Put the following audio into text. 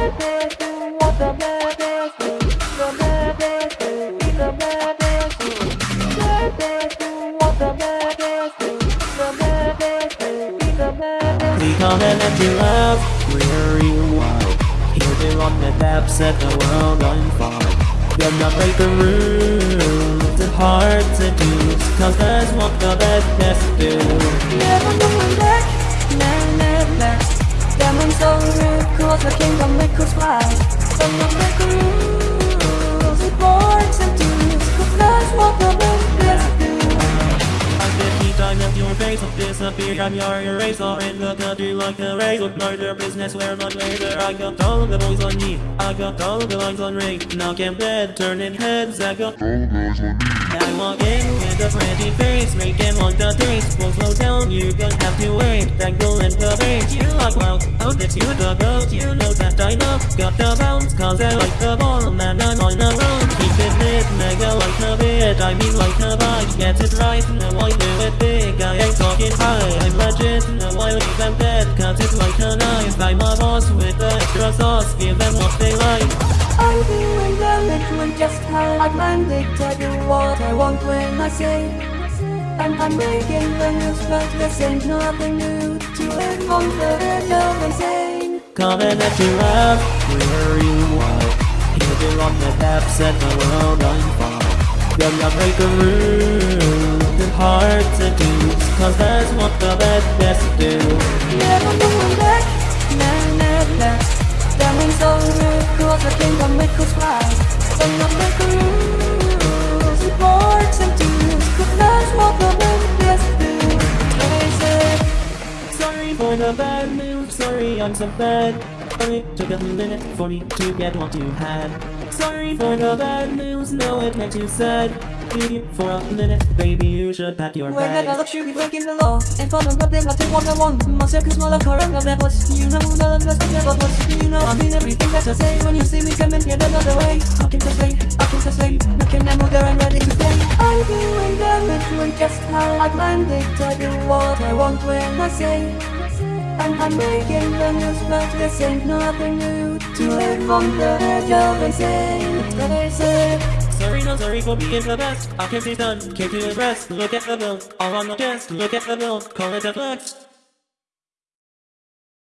We come in empty love, weary wild they run the depths, set the world on fire Gonna break the rules, it's hard to do Cause there's one the best cause the kingdom make us fly. Some of the rules, it works and face will disappear I'm your eraser in the country like a razor Murder business where my laser I got all the boys on me. I got all the lines on ring. Now can bed turning heads. I got all the boys on me. I walk in with a pretty face Making all the things. Won't slow down You don't have to wait Tangle in the bait You are wild How did you the goat You know that I know Got the bounce Cause I like the ball. Man I'm on the road I mean like a bite Get it right Now I do it big I ain't talking high I'm legit Now I leave them dead Cut it like a knife I'm a boss with the extra sauce Give them what they like I'm doing damage when just how I planned it. I do what I want when I say. And I'm breaking the news, but this ain't nothing new. To on the edge of insane. Coming at you up Where you are Here they run the depths Set the world on fire Gonna break the rules It's hard to do Cause that's what the bad best do Never going back, never, never back. Diamonds so rude, cause the kingdom make us fly. Some of the rules, it works and dudes, cause that's what the best do. They say. Sorry for the bad news, sorry I'm so bad Sorry, took a minute for me to get what you had. Sorry for the bad news, no it makes you sad Leave For a minute, baby you should pat your When I back got you be breaking the law And for the goddamn I take what I want My circus my love current of that was You know the love that's never was You know I mean everything that I say. When you see me coming yet another way I can sustain, I can just sustain Making them move there and ready to stay I'm doing damage when just how I planned it. I do what I want when I say I'm making the news, but this ain't nothing new To live on the edge of insane That's what I Sorry, no sorry for being the best. I can't see done, can't the rest. Look at the bill, all on the chest. Look at the bill, call it a flex